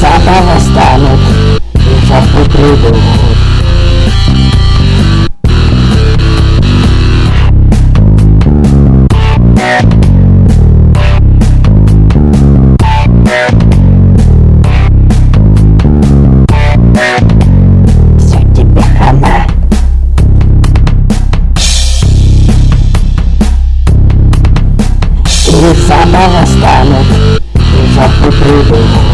завтра восстанут и жертвы придут. Тебе хана. И жертвы придут.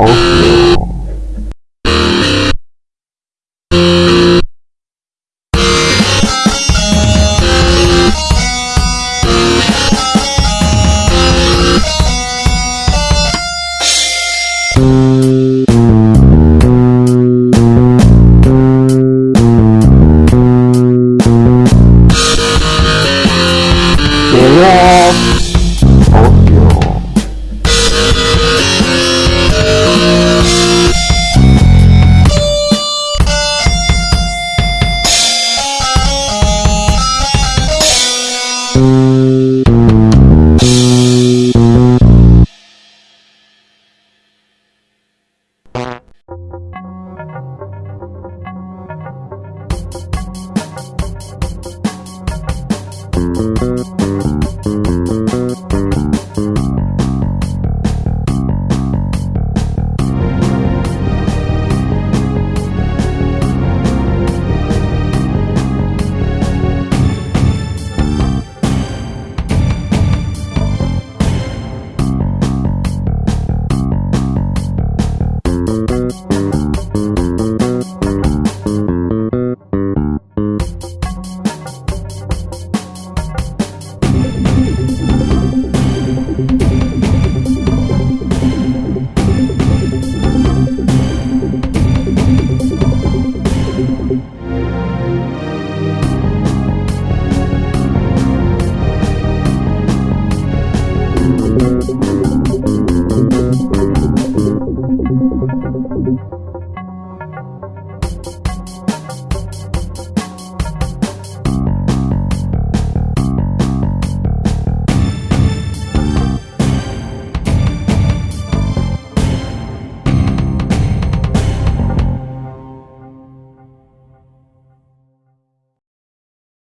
off